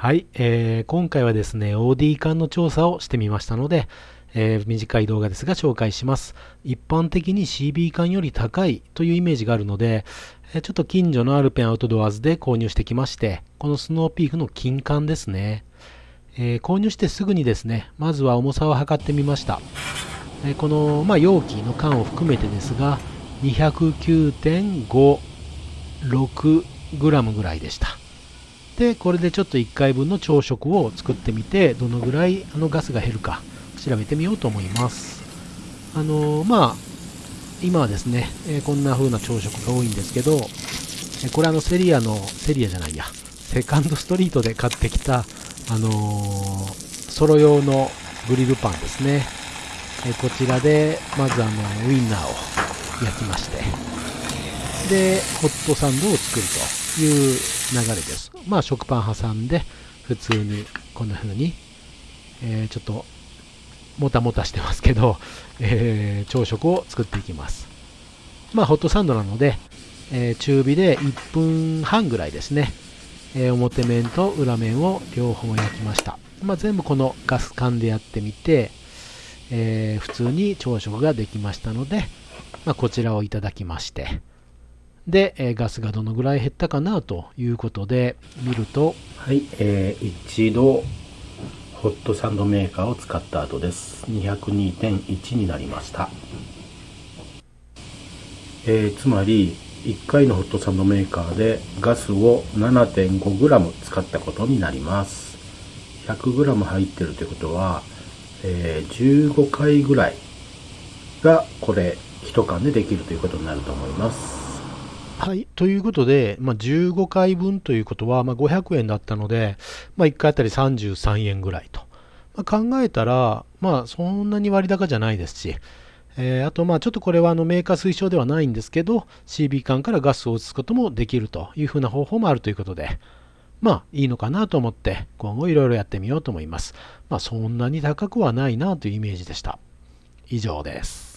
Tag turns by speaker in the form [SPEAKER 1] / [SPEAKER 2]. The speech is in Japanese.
[SPEAKER 1] はい、えー、今回はですね、OD 管の調査をしてみましたので、えー、短い動画ですが紹介します。一般的に CB 管より高いというイメージがあるので、えちょっと近所のアルペンアウトドアーズで購入してきまして、このスノーピークの金管ですね。えー、購入してすぐにですね、まずは重さを測ってみました。えこの、まあ、容器の缶を含めてですが、209.56g ぐらいでした。でこれでちょっと1回分の朝食を作ってみてどのぐらいあのガスが減るか調べてみようと思います。あのー、まあ今はですね、え、こんな風な朝食が多いんですけど、え、これあのセリアのセリアじゃないやセカンドストリートで買ってきたあのソロ用のグリルパンですね、えこちらでまずあのウインナーを焼きまして。でホットサンドを作るという流れです。まあ食パン挟んで普通にこんな風に、えー、ちょっともたもたしてますけど、えー、朝食を作っていきます。まあホットサンドなので、えー、中火で1分半ぐらいですね、え表面と裏面を両方焼きました。まあ、全部このガス管でやってみて、え普通に朝食ができましたので、まあ、こちらをいただきまして、で、えガスがどのぐらい減ったかなということで見ると。
[SPEAKER 2] はい、えー、一度ホットサンドメーカーを使った後です。202.1になりました、えー、つまり1回のホットサンドメーカーでガスを 7.5g 使ったことになります。100g 入ってるということは、えー、15回ぐらいがこれ1缶でできるということになると思います。
[SPEAKER 1] はい。ということで、まあ、15回分ということは、まあ、500円だったので、まあ、1回あたり33円ぐらいと。まあ、考えたら、まあ、そんなに割高じゃないですし、えー、あと、まあ、ちょっとこれはあのメーカー推奨ではないんですけど、CB 管からガスを移すこともできるというふうな方法もあるということで、まあ、いいのかなと思って、今後いろいろやってみようと思います。まあ、そんなに高くはないなというイメージでした。以上です。